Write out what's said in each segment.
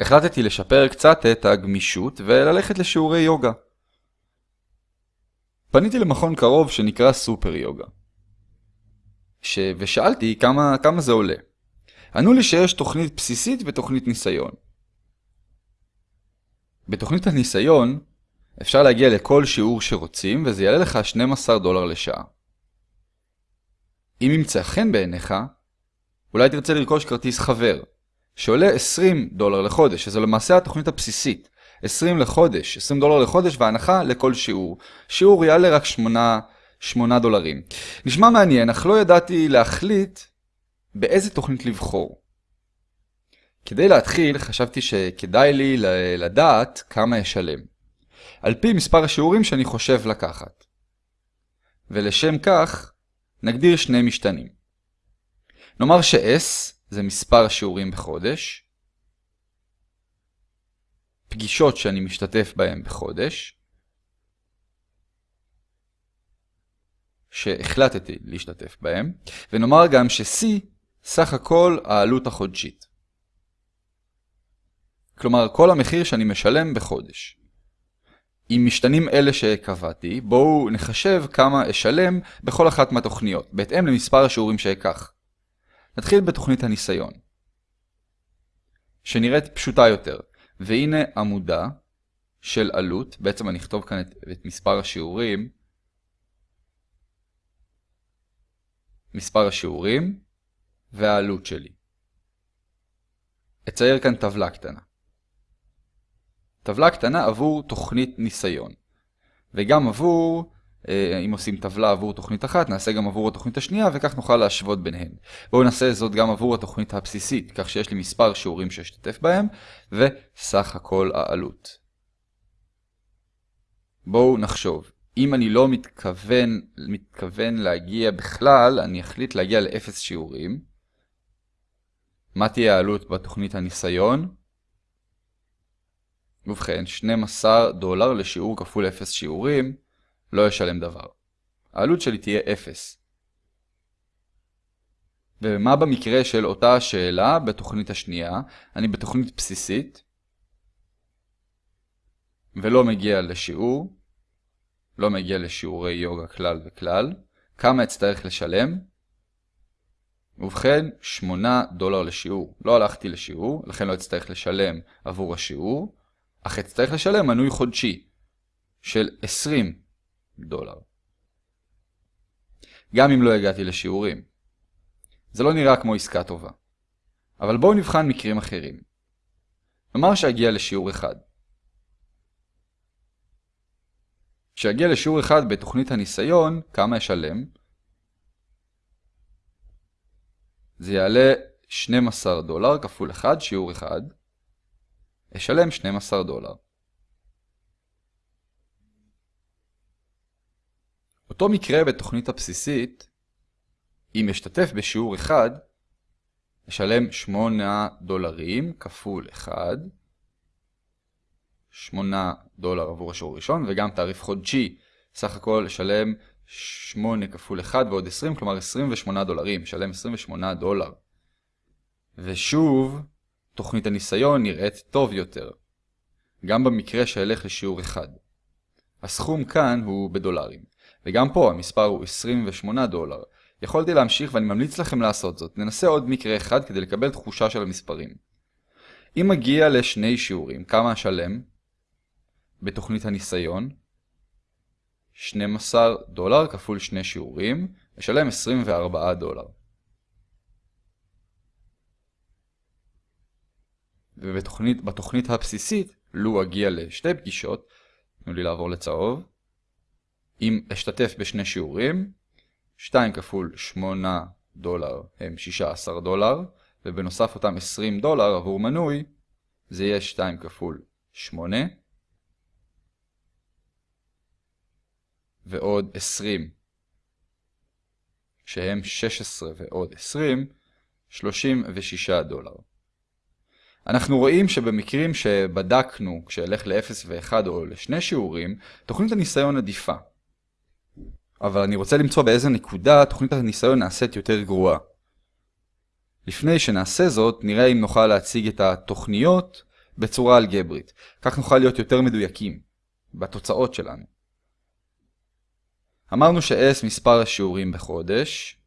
החלטתי לשפר קצת את הגמישות וללכת לשיעורי יוגה. פניתי למכון קרוב שנקרא סופר יוגה. ש... ושאלתי כמה, כמה זה עולה. ענו לי שיש תוכנית בסיסית ותוכנית ניסיון. בתוכנית הניסיון אפשר להגיע לכל שיעור שרוצים וזה יעלה לך 12 דולר לשעה. אם ימצא חן בעיניך, אולי תרצה לרכוש כרטיס חבר, שעולה 20 דולר לחודש, שזו למעשה התוכנית הבסיסית. 20 לחודש, 20 דולר לחודש והנחה לכל שיעור. שיעור יעלה רק 8, 8 דולרים. נשמע מעניין, אך לא ידעתי להחליט באיזה תוכנית לבחור. כדי להתחיל, חשבתי שכדאי לי לדעת כמה אשלם. על פי מספר השיעורים שאני חושב לקחת. ולשם כך, נגדיר שני משתנים. נאמר ש-S זה מספר השיעורים בחודש, פגישות שאני משתתף בהן בחודש, שהחלטתי להשתתף בהן, ונאמר גם ש-C סך הכל העלות החודשית. כלומר, כל המחיר שאני משלם בחודש. עם משתנים אלה שקבעתי, בואו נחשב כמה אשלם בכל אחת מהתוכניות, בהתאם למספר השיעורים שאקח. נתחיל בתוכנית הניסיון, שנראית פשוטה יותר, והנה עמודה של עלות, בעצם אני אכתוב כאן את, את מספר השיעורים, מספר השיעורים והעלות שלי. אצייר כאן טבלה קטנה. טבלה קטנה עבור תוכנית ניסיון, וגם עבור אם עושים טבלה עבור תוכנית אחת, נעשה גם עבור התוכנית השנייה, וכך נוכל להשוות ביניהן. בואו נעשה זאת גם עבור התוכנית הבסיסית, כך שיש לי מספר שיעורים שאשתתף בהם, וסך הכל העלות. בואו נחשוב. אם אני לא מתכוון, מתכוון להגיע בכלל, אני אחליט להגיע לאפס שיעורים. מה תהיה העלות בתוכנית הניסיון? ובכן, 12 דולר לשיעור כפול 0 שיעורים. לא אשלם דבר. העלות שלי תהיה 0. ומה במקרה של אותה השאלה בתוכנית השנייה? אני בתוכנית בסיסית ולא מגיע לשיעור, לא מגיע לשיעורי יוגה כלל וכלל. כמה אצטרך לשלם? ובכן, 8 דולר לשיעור. לא הלכתי לשיעור, לכן לא אצטרך לשלם עבור השיעור, אך אצטרך לשלם מנוי חודשי של 20 דולר. גם אם לא הגעתי לשיעורים. זה לא נראה כמו עסקה טובה. אבל בואו נבחן מקרים אחרים. נאמר שאגיע לשיעור אחד. כשאגיע לשיעור אחד בתוכנית הניסיון, כמה אשלם? זה יעלה 12 דולר כפול 1, שיעור 1. אשלם 12 דולר. אותו מקרה בתוכנית הבסיסית, אם אשתתף בשיעור אחד, אשלם 8 דולרים כפול 1, 8 דולר עבור השיעור הראשון, וגם תעריף חודשי, סך הכל אשלם 8 כפול 1 ועוד 20, כלומר 28 דולרים, אשלם 28 דולר. ושוב, תוכנית הניסיון נראית טוב יותר, גם במקרה שאלך לשיעור אחד. הסכום כאן הוא בדולרים. וגם פה המספר הוא 28 דולר. יכולתי להמשיך ואני ממליץ לכם לעשות זאת. ננסה עוד מקרה אחד כדי לקבל תחושה של המספרים. אם מגיע לשני שיעורים, כמה אשלם? בתוכנית הניסיון, 12 דולר כפול שני שיעורים, אשלם 24 דולר. ובתוכנית הבסיסית, לו אגיע לשתי פגישות, תנו לי לעבור לצהוב, אם אשתתף בשני שיעורים, 2 כפול 8 דולר הם 16 דולר, ובנוסף אותם 20 דולר עבור מנוי, זה יהיה 2 כפול 8, ועוד 20, שהם 16 ועוד 20, 36 דולר. אנחנו רואים שבמקרים שבדקנו כשאלך ל-0 ו-1 או לשני שיעורים, תוכנית הניסיון עדיפה. אבל אני רוצה למצוא באיזה נקודה תוכנית הניסיון נעשית יותר גרועה. לפני שנעשה זאת, נראה אם נוכל להציג את התוכניות בצורה אלגברית. כך נוכל להיות יותר מדויקים בתוצאות שלנו. אמרנו ש-S מספר השיעורים בחודש,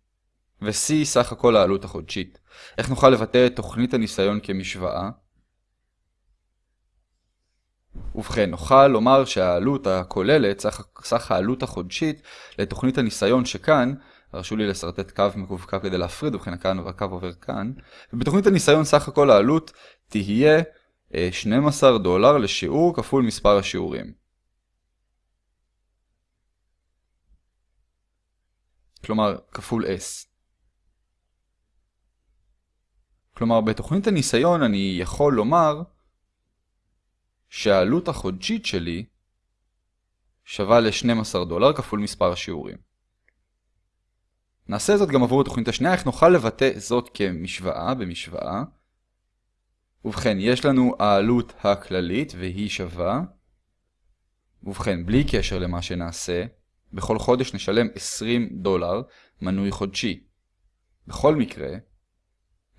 ו-C סך הכל העלות החודשית. איך נוכל לבטא את תוכנית הניסיון כמשוואה? ובכן, נוכל לומר שהעלות הכוללת, סך, סך העלות החודשית לתוכנית הניסיון שכאן, הרשו לי לשרטט קו מקווקו כדי להפריד, ובכן כאן והקו עובר כאן, ובתוכנית הניסיון סך הכל העלות תהיה 12 אה, דולר לשיעור כפול מספר השיעורים. כלומר, כפול S. כלומר, בתוכנית הניסיון אני יכול לומר שהעלות החודשית שלי שווה ל-12 דולר כפול מספר השיעורים. נעשה זאת גם עבור התוכנית השנייה, איך נוכל לבטא זאת כמשוואה במשוואה. ובכן, יש לנו העלות הכללית והיא שווה. ובכן, בלי קשר למה שנעשה, בכל חודש נשלם 20 דולר מנוי חודשי. בכל מקרה,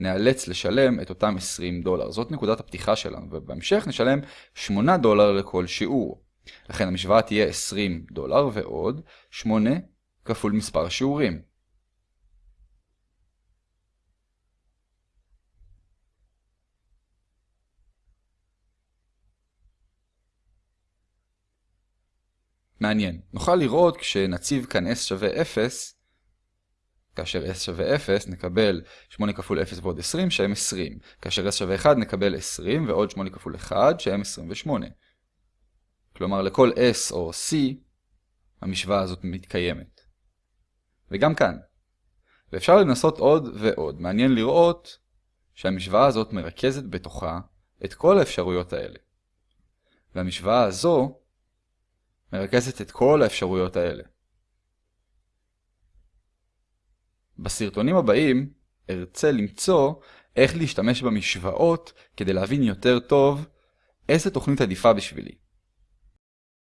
נאלץ לשלם את אותם 20 דולר. זאת נקודת הפתיחה שלנו, ובהמשך נשלם 8 דולר לכל שיעור. לכן המשוואה תהיה 20 דולר ועוד 8 כפול מספר השיעורים. מעניין. נוכל לראות כשנציב כאן s שווה 0, כאשר s שווה 0 נקבל 8 כפול 0 ועוד 20 שהם 20. כאשר s שווה 1 נקבל 20 ועוד 8 כפול 1 שהם 28. כלומר לכל s או c המשוואה הזאת מתקיימת. וגם כאן. ואפשר לנסות עוד ועוד. מעניין לראות שהמשוואה הזאת מרכזת בתוכה את כל האפשרויות האלה. והמשוואה הזו מרכזת את כל האפשרויות האלה. בסרטונים הבאים ארצה למצוא איך להשתמש במשוואות כדי להבין יותר טוב איזה תוכנית עדיפה בשבילי.